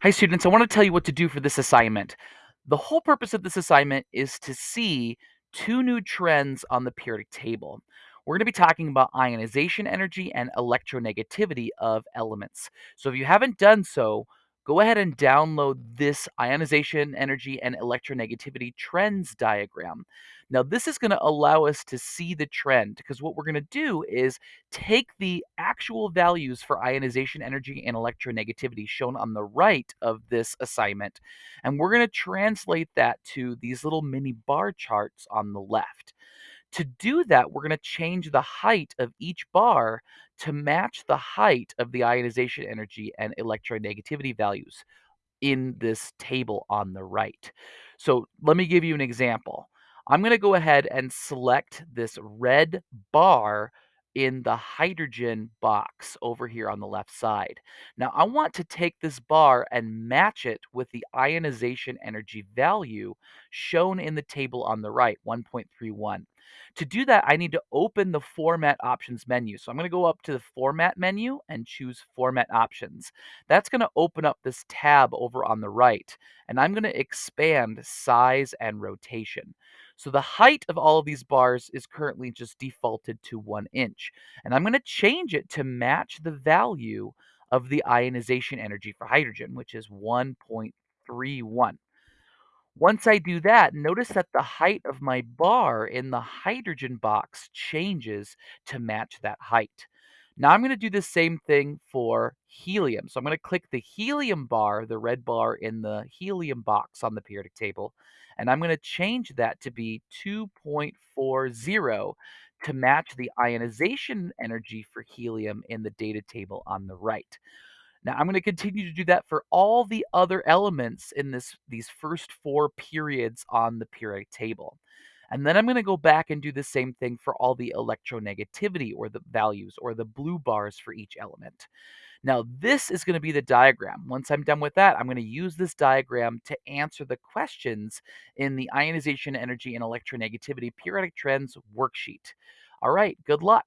Hi, students. I want to tell you what to do for this assignment. The whole purpose of this assignment is to see two new trends on the periodic table. We're going to be talking about ionization energy and electronegativity of elements. So if you haven't done so, go ahead and download this ionization energy and electronegativity trends diagram. Now, this is going to allow us to see the trend because what we're going to do is take the actual values for ionization energy and electronegativity shown on the right of this assignment, and we're going to translate that to these little mini bar charts on the left. To do that, we're going to change the height of each bar to match the height of the ionization energy and electronegativity values in this table on the right. So let me give you an example. I'm going to go ahead and select this red bar in the hydrogen box over here on the left side. Now I want to take this bar and match it with the ionization energy value shown in the table on the right, 1.31. To do that, I need to open the Format Options menu. So I'm going to go up to the Format menu and choose Format Options. That's going to open up this tab over on the right, and I'm going to expand Size and Rotation. So the height of all of these bars is currently just defaulted to one inch, and I'm going to change it to match the value of the ionization energy for hydrogen, which is 1.31. Once I do that, notice that the height of my bar in the hydrogen box changes to match that height. Now I'm going to do the same thing for helium. So I'm going to click the helium bar, the red bar in the helium box on the periodic table, and I'm going to change that to be 2.40 to match the ionization energy for helium in the data table on the right. Now I'm going to continue to do that for all the other elements in this these first four periods on the periodic table. And then I'm going to go back and do the same thing for all the electronegativity or the values or the blue bars for each element. Now, this is going to be the diagram. Once I'm done with that, I'm going to use this diagram to answer the questions in the ionization energy and electronegativity periodic trends worksheet. All right, good luck.